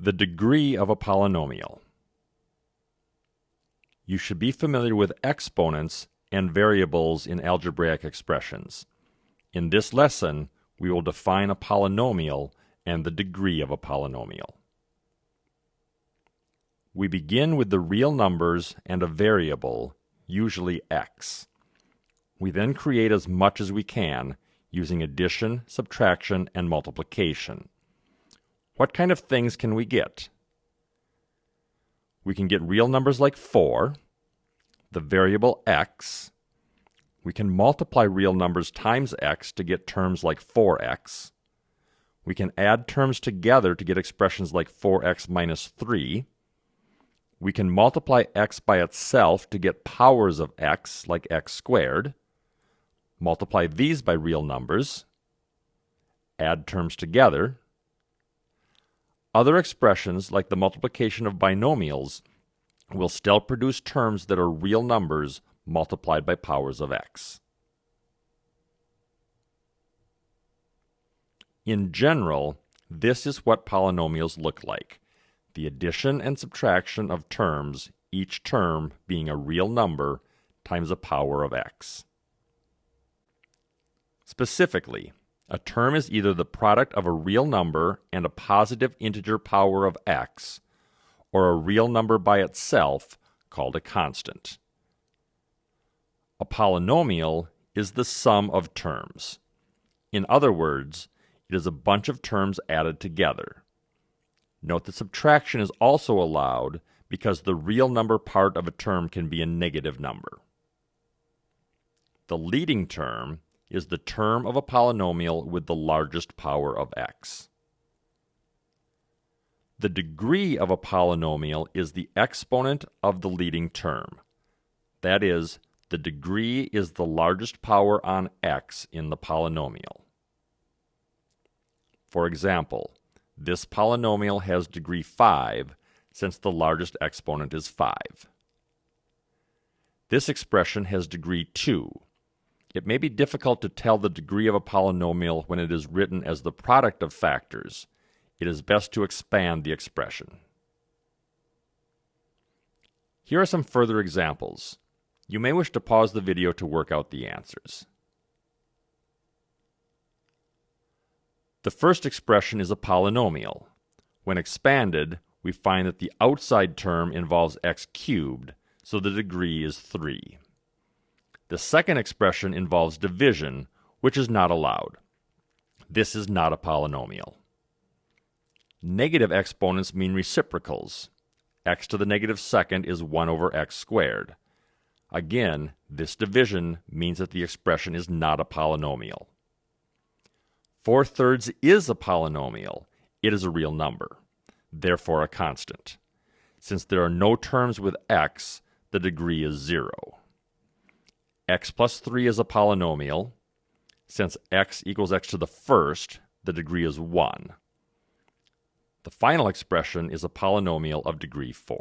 The degree of a polynomial. You should be familiar with exponents and variables in algebraic expressions. In this lesson, we will define a polynomial and the degree of a polynomial. We begin with the real numbers and a variable, usually x. We then create as much as we can using addition, subtraction, and multiplication. What kind of things can we get? We can get real numbers like 4, the variable x. We can multiply real numbers times x to get terms like 4x. We can add terms together to get expressions like 4x minus 3. We can multiply x by itself to get powers of x, like x squared. Multiply these by real numbers. Add terms together other expressions, like the multiplication of binomials, will still produce terms that are real numbers multiplied by powers of x. In general, this is what polynomials look like. The addition and subtraction of terms, each term being a real number, times a power of x. Specifically, a term is either the product of a real number and a positive integer power of x, or a real number by itself called a constant. A polynomial is the sum of terms. In other words, it is a bunch of terms added together. Note that subtraction is also allowed because the real number part of a term can be a negative number. The leading term is the term of a polynomial with the largest power of x. The degree of a polynomial is the exponent of the leading term. That is, the degree is the largest power on x in the polynomial. For example, this polynomial has degree 5 since the largest exponent is 5. This expression has degree 2 it may be difficult to tell the degree of a polynomial when it is written as the product of factors. It is best to expand the expression. Here are some further examples. You may wish to pause the video to work out the answers. The first expression is a polynomial. When expanded, we find that the outside term involves x cubed, so the degree is 3. The second expression involves division, which is not allowed. This is not a polynomial. Negative exponents mean reciprocals. x to the negative second is 1 over x squared. Again, this division means that the expression is not a polynomial. 4 thirds is a polynomial. It is a real number, therefore a constant. Since there are no terms with x, the degree is 0 x plus 3 is a polynomial. Since x equals x to the first, the degree is 1. The final expression is a polynomial of degree 4.